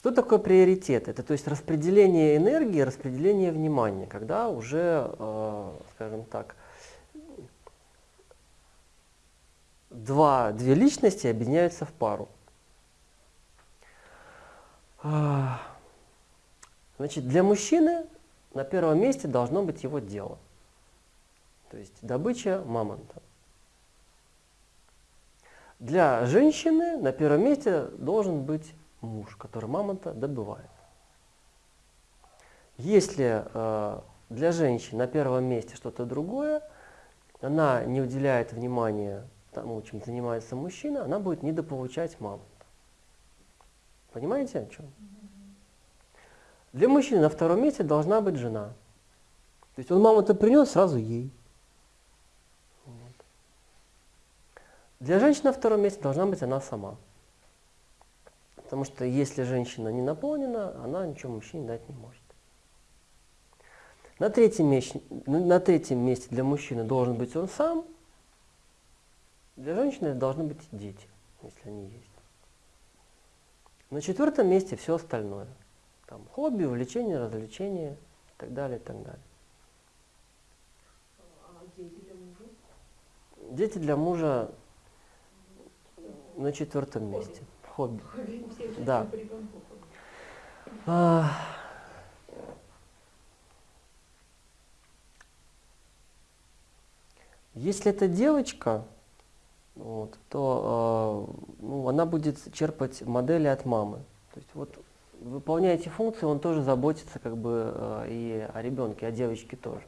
Что такое приоритет? Это то есть распределение энергии, распределение внимания, когда уже, э, скажем так, два, две личности объединяются в пару. А, значит, для мужчины на первом месте должно быть его дело. То есть добыча мамонта. Для женщины на первом месте должен быть муж, который мамонта добывает. Если э, для женщины на первом месте что-то другое, она не уделяет внимания тому, чем занимается мужчина, она будет недополучать мамонта. Понимаете о чем? Для мужчины на втором месте должна быть жена. То есть он маму-то принес сразу ей. Для женщины на втором месте должна быть она сама. Потому что если женщина не наполнена, она ничего мужчине дать не может. На третьем, месте, на третьем месте для мужчины должен быть он сам. Для женщины должны быть дети, если они есть. На четвертом месте все остальное. Там хобби, увлечения, развлечения и так далее, и так далее. А дети для мужа? Дети для мужа на четвертом месте. Хобби. Да. А, Если это девочка, вот, то э, ну, она будет черпать модели от мамы. То есть вот выполняя эти функции, он тоже заботится как бы э, и о ребенке, о девочке тоже.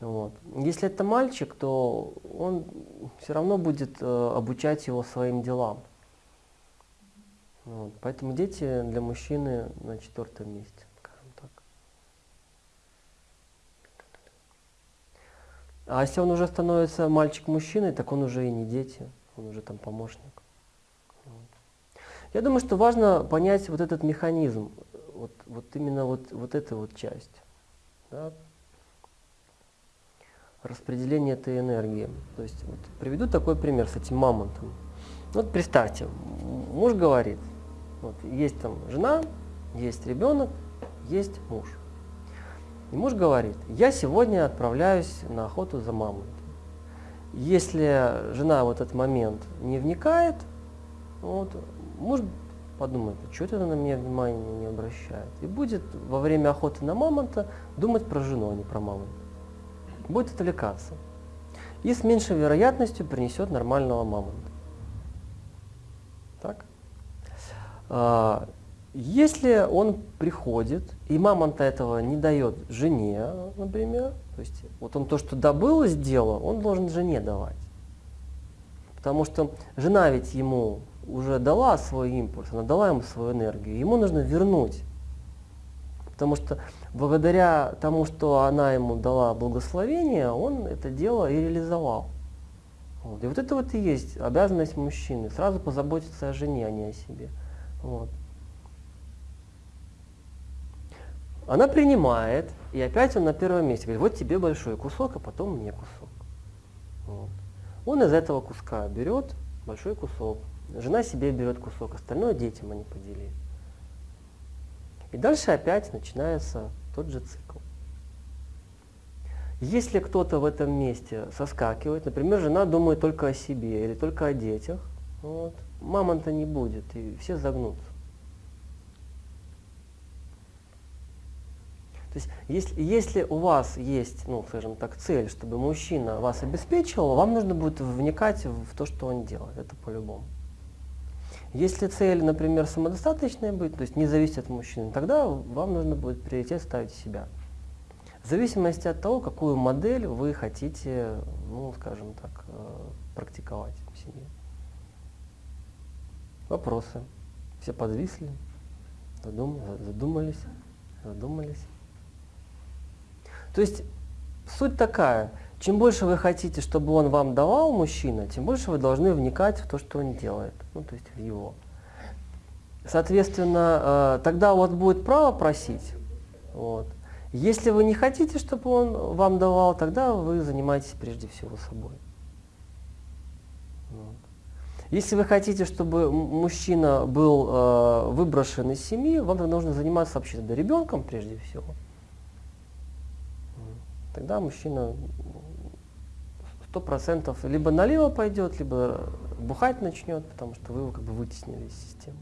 Вот. Если это мальчик, то он все равно будет э, обучать его своим делам. Вот. Поэтому дети для мужчины на четвертом месте, скажем так. А если он уже становится мальчик-мужчиной, так он уже и не дети, он уже там помощник. Вот. Я думаю, что важно понять вот этот механизм, вот, вот именно вот, вот эту вот часть. Да? Распределение этой энергии. То есть вот, приведу такой пример с этим мамонтом. Вот представьте, муж говорит, вот, есть там жена, есть ребенок, есть муж. И муж говорит, я сегодня отправляюсь на охоту за мамой. Если жена в этот момент не вникает, вот, муж подумает, что это на меня внимания не обращает. И будет во время охоты на мамонта думать про жену, а не про мамонта. Будет отвлекаться. И с меньшей вероятностью принесет нормального мамонта. Так? А, если он приходит, и мамонта этого не дает жене, например, то есть вот он то, что добыл из дела, он должен жене давать. Потому что жена ведь ему уже дала свой импульс, она дала ему свою энергию, ему нужно вернуть. Потому что благодаря тому, что она ему дала благословение, он это дело и реализовал. Вот. И вот это вот и есть обязанность мужчины, сразу позаботиться о жене, а не о себе. Вот. Она принимает, и опять он на первом месте. Говорит, вот тебе большой кусок, а потом мне кусок. Вот. Он из этого куска берет большой кусок. Жена себе берет кусок, остальное детям они поделили. И дальше опять начинается тот же цикл. Если кто-то в этом месте соскакивает, например, жена думает только о себе или только о детях, вот, мамонта не будет, и все загнутся. То есть, если, если у вас есть, ну, скажем так, цель, чтобы мужчина вас обеспечивал, вам нужно будет вникать в то, что он делает, это по-любому. Если цель, например, самодостаточная будет, то есть не зависит от мужчины, тогда вам нужно будет приоритет ставить себя. В зависимости от того, какую модель вы хотите, ну, скажем так, э, практиковать в семье. Вопросы? Все подвисли? задумались? Задумались? То есть суть такая, чем больше вы хотите, чтобы он вам давал, мужчина, тем больше вы должны вникать в то, что он делает, ну то есть в его. Соответственно, э, тогда у вас будет право просить. Вот. Если вы не хотите, чтобы он вам давал, тогда вы занимаетесь прежде всего собой. Вот. Если вы хотите, чтобы мужчина был э, выброшен из семьи, вам тогда нужно заниматься вообще тогда ребенком прежде всего. Тогда мужчина сто процентов либо налево пойдет, либо бухать начнет, потому что вы его как бы вытеснили из системы.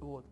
Вот.